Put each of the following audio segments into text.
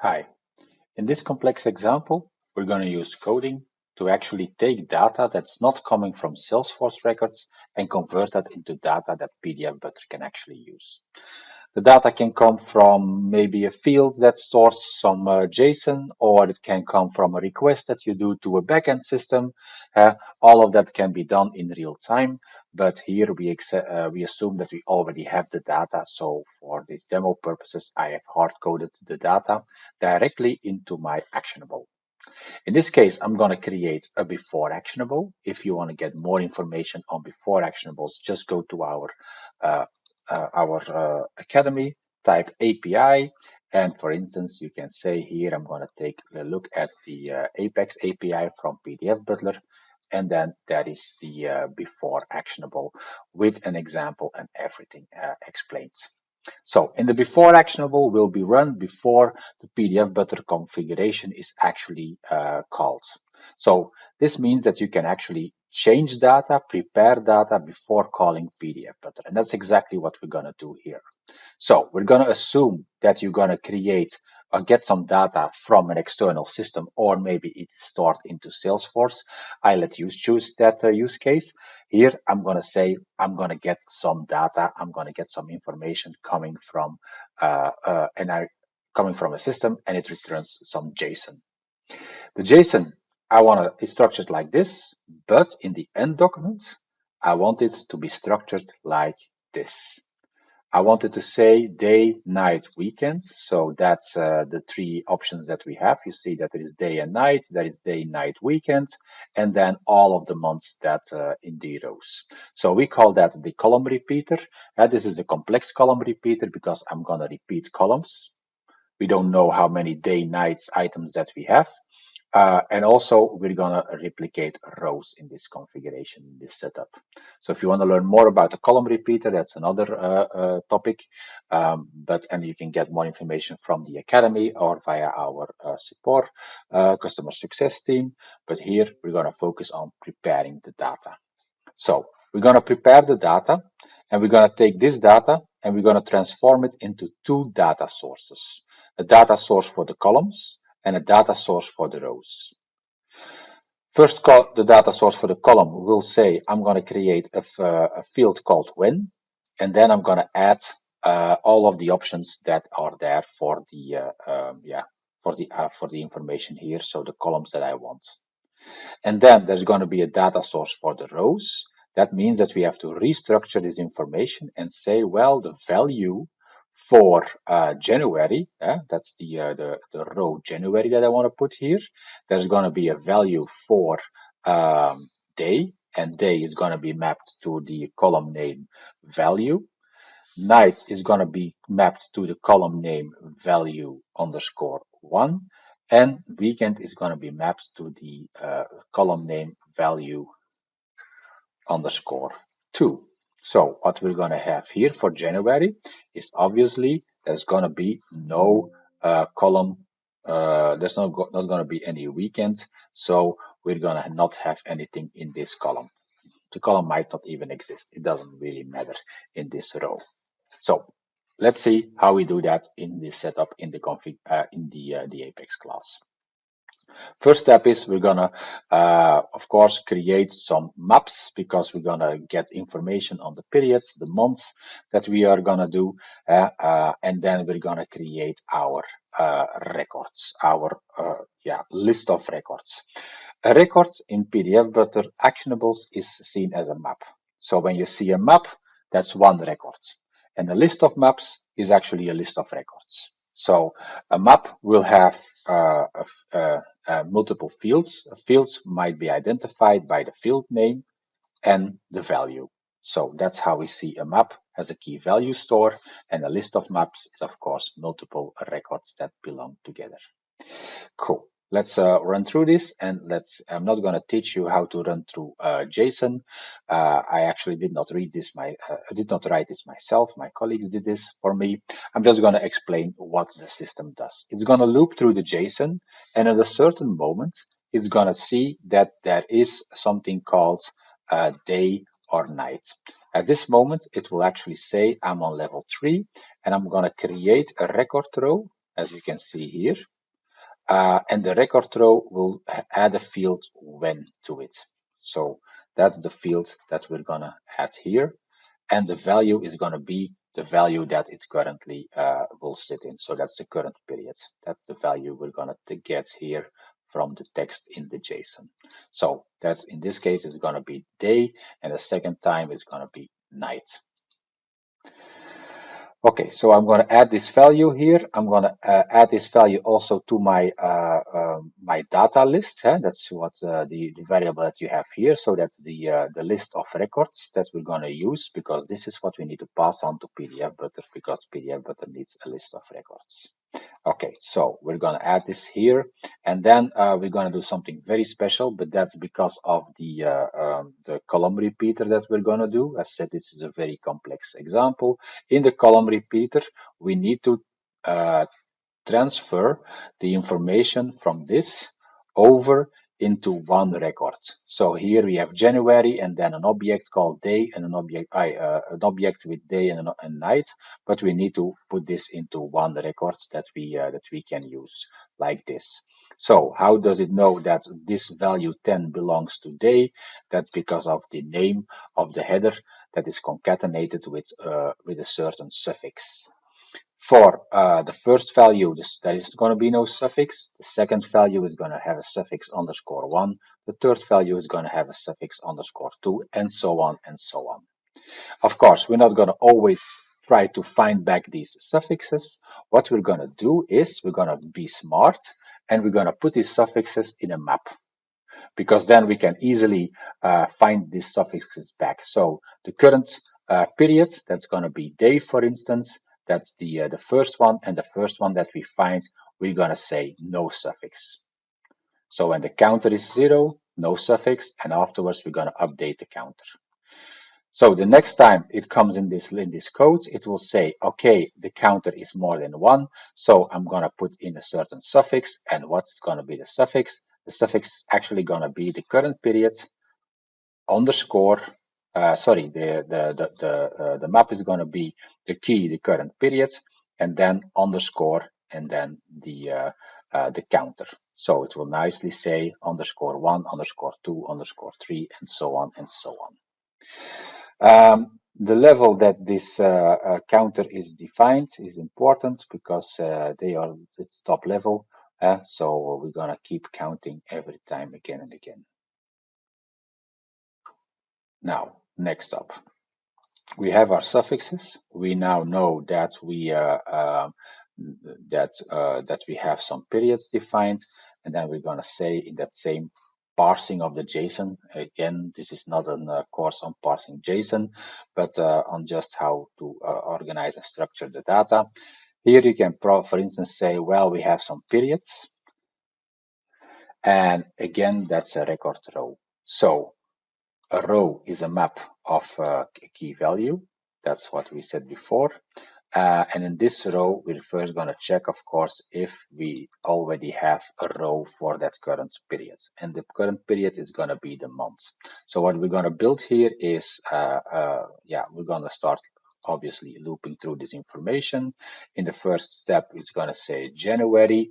Hi. In this complex example, we're going to use coding to actually take data that's not coming from Salesforce records and convert that into data that PDF Butler can actually use. The data can come from maybe a field that stores some uh, JSON, or it can come from a request that you do to a backend system. Uh, all of that can be done in real time, but here we, uh, we assume that we already have the data. So for these demo purposes, I have hard-coded the data directly into my actionable. In this case, I'm going to create a before actionable. If you want to get more information on before actionables, just go to our uh, our uh, academy, type API, and for instance, you can say here, I'm going to take a look at the uh, Apex API from PDF Butler, and then that is the uh, before actionable with an example and everything uh, explained. So in the before actionable will be run before the PDF Butler configuration is actually uh, called. So this means that you can actually change data, prepare data before calling PDF Butler. And that's exactly what we're going to do here. So we're going to assume that you're going to create or get some data from an external system, or maybe it's stored into Salesforce. I let you choose that uh, use case. Here, I'm going to say I'm going to get some data. I'm going to get some information coming from uh, uh, and I coming from a system, and it returns some JSON. The JSON I want it structured like this, but in the end document, I want it to be structured like this. I wanted to say day, night, weekend. So that's uh, the three options that we have. You see that there is day and night, there is day, night, weekend, and then all of the months that uh, in the rows. So we call that the column repeater. Uh, this is a complex column repeater because I'm going to repeat columns. We don't know how many day, nights items that we have. Uh, and also we're gonna replicate rows in this configuration, in this setup. So if you want to learn more about the column repeater, that's another uh, uh, topic. Um, but and you can get more information from the academy or via our uh, support uh, customer success team. But here we're gonna focus on preparing the data. So we're gonna prepare the data and we're gonna take this data and we're gonna transform it into two data sources. A data source for the columns and a data source for the rows. First, the data source for the column will say I'm going to create a, a, field called when, and then I'm going to add uh, all of the options that are there for the uh, um, yeah for the uh, for the information here. So the columns that I want, and then there's going to be a data source for the rows. That means that we have to restructure this information and say, well, the value for uh, January, uh, that's the, uh, the, the row January that I want to put here. There's going to be a value for um, day, and day is going to be mapped to the column name value. Night is going to be mapped to the column name value underscore one, and weekend is going to be mapped to the uh, column name value underscore two. So what we're going to have here for January is obviously there's going to be no uh, column. Uh, there's not, not going to be any weekend. So we're going to not have anything in this column. The column might not even exist. It doesn't really matter in this row. So let's see how we do that in this setup in the config uh, in the uh, the Apex class. First step is we're gonna, uh, of course, create some maps because we're gonna get information on the periods, the months that we are gonna do, uh, uh, and then we're gonna create our uh, records, our uh, yeah list of records. A record in PDF Butler actionables is seen as a map. So when you see a map, that's one record, and a list of maps is actually a list of records. So a map will have uh, uh, uh, multiple fields. Fields might be identified by the field name and the value. So that's how we see a map as a key value store and a list of maps is of course multiple records that belong together. Cool let's uh, run through this and let's i'm not going to teach you how to run through uh, json. Uh, i actually did not read this my uh, did not write this myself. My colleagues did this for me. I'm just going to explain what the system does. It's going to loop through the json and at a certain moment it's going to see that there is something called uh, day or night. At this moment it will actually say i'm on level 3 and i'm going to create a record row as you can see here. Uh, and the record row will add a field when to it. So that's the field that we're gonna add here. And the value is gonna be the value that it currently uh, will sit in. So that's the current period. That's the value we're gonna get here from the text in the JSON. So that's in this case, it's gonna be day, and the second time it's gonna be night. Okay, so I'm going to add this value here. I'm going to uh, add this value also to my uh, um, my data list. Huh? That's what uh, the, the variable that you have here. So that's the uh, the list of records that we're going to use because this is what we need to pass on to PDF Butler because PDF Butler needs a list of records. Okay, so we're going to add this here, and then uh, we're going to do something very special, but that's because of the uh, um, the column repeater that we're going to do. I said this is a very complex example. In the column repeater, we need to uh, transfer the information from this over into one record. So here we have January and then an object called day and an object uh, an object with day and, and night, but we need to put this into one record that we uh, that we can use like this. So how does it know that this value 10 belongs to day? That's because of the name of the header that is concatenated with uh, with a certain suffix. For uh, the first value, this, there is going to be no suffix. The second value is going to have a suffix underscore 1. The third value is going to have a suffix underscore 2, and so on and so on. Of course, we're not going to always try to find back these suffixes. What we're going to do is we're going to be smart and we're going to put these suffixes in a map because then we can easily uh, find these suffixes back. So the current uh, period, that's going to be day, for instance, that's the, uh, the first one. And the first one that we find, we're going to say no suffix. So when the counter is zero, no suffix, and afterwards we're going to update the counter. So the next time it comes in this in this code, it will say, okay, the counter is more than one, so I'm going to put in a certain suffix, and what's going to be the suffix? The suffix is actually going to be the current period underscore uh, sorry, the, the, the, the, uh, the map is going to be the key, the current period, and then underscore, and then the, uh, uh, the counter. So it will nicely say underscore one, underscore two, underscore three, and so on and so on. Um, the level that this uh, uh, counter is defined is important because uh, they are its top level. so we're gonna keep counting every time again and again. Now, next up, we have our suffixes. We now know that we uh, uh, that uh, that we have some periods defined, and then we're going to say in that same parsing of the JSON. Again, this is not a uh, course on parsing JSON, but uh, on just how to uh, organize and structure the data. Here you can, for instance, say, well, we have some periods, and again, that's a record row. So a row is a map of uh, a key value. That's what we said before. Uh, and in this row, we're first going to check, of course, if we already have a row for that current period. And the current period is going to be the month. So what we're going to build here is, uh, uh, yeah, we're going to start obviously looping through this information. In the first step, it's going to say January.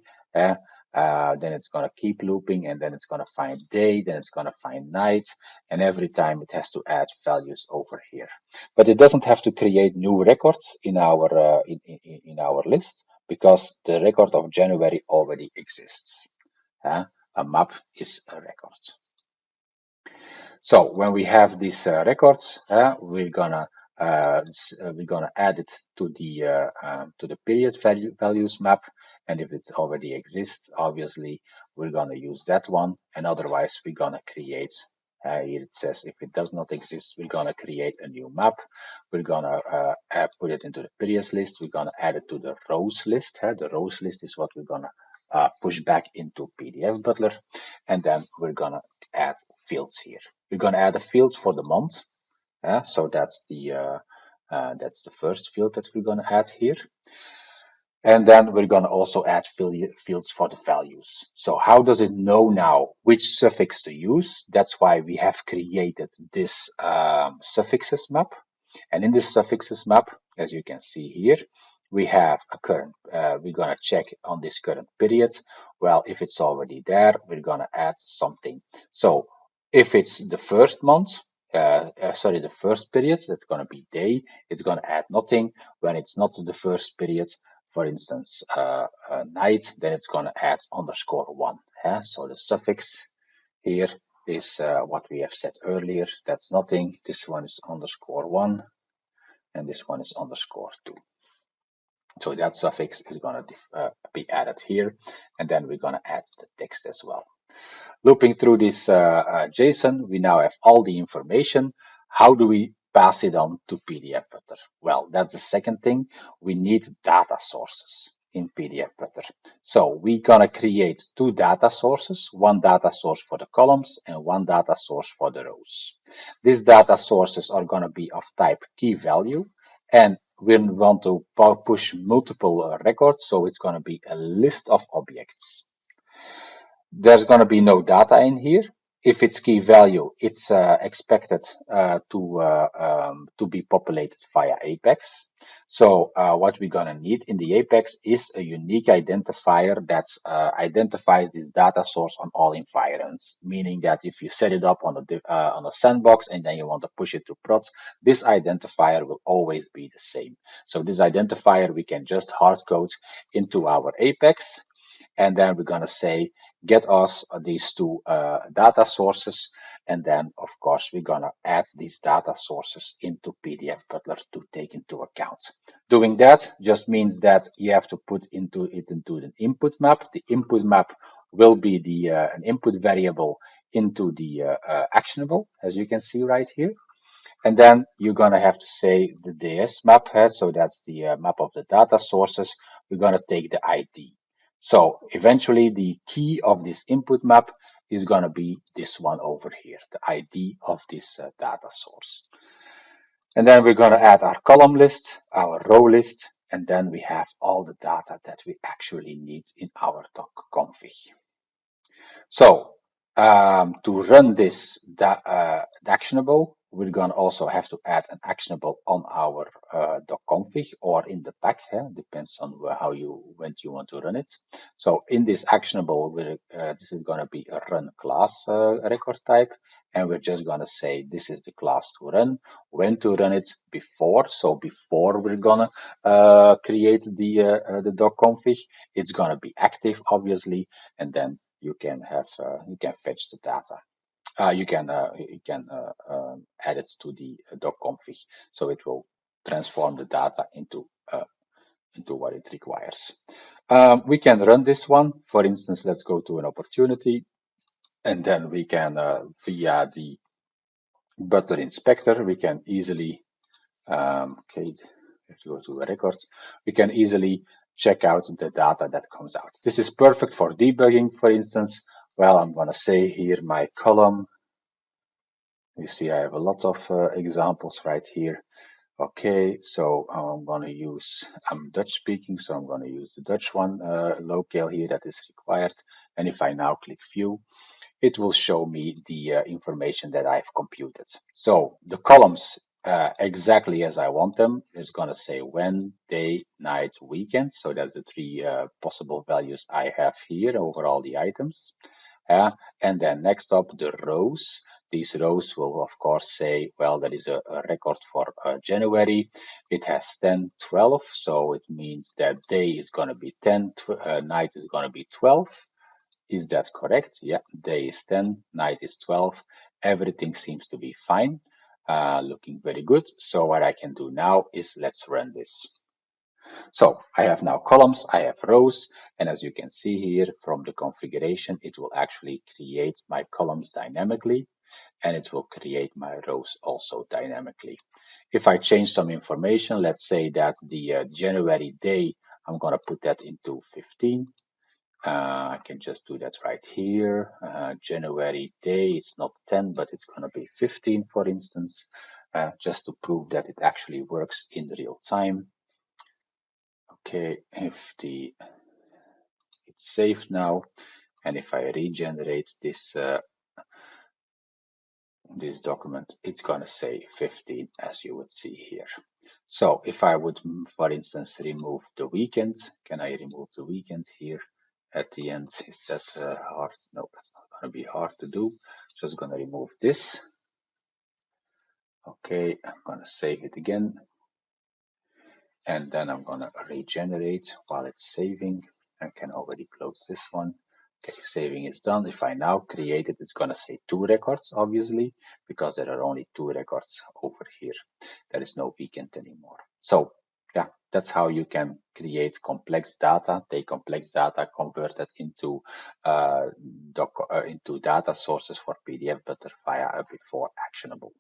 Uh, uh, then it's going to keep looping and then it's going to find day then it's going to find night and every time it has to add values over here. But it doesn't have to create new records in our uh, in, in, in, our list because the record of January already exists. Uh, a map is a record. So when we have these uh, records we're gonna uh, we're gonna add it to the uh, um, to the period value values map and if it already exists, obviously, we're going to use that one. And otherwise, we're going to create, uh, it says, if it does not exist, we're going to create a new map. We're going to uh, put it into the periods list. We're going to add it to the rows list. Uh, the rows list is what we're going to uh, push back into PDF Butler. And then we're going to add fields here. We're going to add a field for the month. Uh, so that's the uh, uh, that's the first field that we're going to add here. And then we're going to also add fields for the values. So how does it know now which suffix to use? That's why we have created this um, suffixes map. And in this suffixes map, as you can see here, we have a current, uh, we're going to check on this current period. Well, if it's already there, we're going to add something. So if it's the first month, uh, uh, sorry, the first period, that's going to be day, it's going to add nothing. When it's not the first period, for instance, uh, uh night, then it's going to add underscore one. Yeah? So the suffix here is uh, what we have said earlier. That's nothing. This one is underscore one, and this one is underscore two. So that suffix is going to uh, be added here, and then we're going to add the text as well. Looping through this uh, uh, JSON, we now have all the information. How do we pass it on to PDF PDFButter? Well, that's the second thing. We need data sources in PDF PDFButter. So we're gonna create two data sources, one data source for the columns and one data source for the rows. These data sources are gonna be of type key value and we want to push multiple uh, records, so it's gonna be a list of objects. There's gonna be no data in here, if it's key value, it's uh, expected uh, to uh, um, to be populated via Apex. So uh, what we're gonna need in the Apex is a unique identifier that uh, identifies this data source on all environments. Meaning that if you set it up on a uh, on a sandbox and then you want to push it to prod, this identifier will always be the same. So this identifier we can just hard code into our Apex, and then we're gonna say get us these two uh, data sources and then of course we're gonna add these data sources into PDF Butler to take into account. Doing that just means that you have to put into it into an input map. The input map will be the uh, an input variable into the uh, uh actionable as you can see right here. And then you're gonna have to say the DS map, so that's the uh, map of the data sources. We're gonna take the ID. So eventually the key of this input map is going to be this one over here, the ID of this uh, data source. And then we're going to add our column list, our row list, and then we have all the data that we actually need in our doc config. So um, to run this uh, actionable, we're going to also have to add an actionable on our uh, doc config or in the pack. Yeah? Depends on how you when you want to run it. So in this actionable, uh, this is going to be a run class uh, record type, and we're just going to say this is the class to run, when to run it before. So before we're gonna uh, create the uh, uh, the doc config, it's going to be active, obviously, and then you can have you can fetch the data uh, you can uh, you can uh, um, add it to the doc config so it will transform the data into into what it requires. Um, we can run this one. For instance, let's go to an opportunity and then we can, uh, via the Butler inspector, we can easily, um, okay, have to go to records, we can easily check out the data that comes out. This is perfect for debugging, for instance. Well, I'm going to say here my column. You see, I have a lot of uh, examples right here. Okay, so I'm going to use, I'm Dutch speaking, so I'm going to use the Dutch one uh, locale here that is required. And if I now click view, it will show me the uh, information that I've computed. So the columns uh, exactly as I want them. It's going to say when, day, night, weekend. So that's the three uh, possible values I have here over all the items. Uh, and then next up, the rows. These rows will, of course, say, well, that is a, a record for uh, January. It has 10, 12, so it means that day is going to be 10, uh, night is going to be 12. Is that correct? Yeah, day is 10, night is 12. Everything seems to be fine, uh, looking very good. So what I can do now is let's run this. So I have now columns, I have rows, and as you can see here from the configuration, it will actually create my columns dynamically, and it will create my rows also dynamically. If I change some information, let's say that the uh, January day, I'm going to put that into 15. Uh, I can just do that right here. Uh, January day, it's not 10, but it's going to be 15, for instance, uh, just to prove that it actually works in real time. The it's saved now, and if I regenerate this uh, this document, it's gonna say 15 as you would see here. So if I would, for instance, remove the weekend, can I remove the weekend here at the end? Is that uh, hard? No, that's not to be hard to do. Just going to remove this. Okay, I'm to save it again. And then I'm going to regenerate while it's saving. I can already close this one. Okay, saving is done. If I now create it, it's going to say two records, obviously, because there are only two records over here. There is no weekend anymore. So yeah, that's how you can create complex data, take complex data, convert it into uh, doc, uh, into data sources for PDF, but via a before actionable.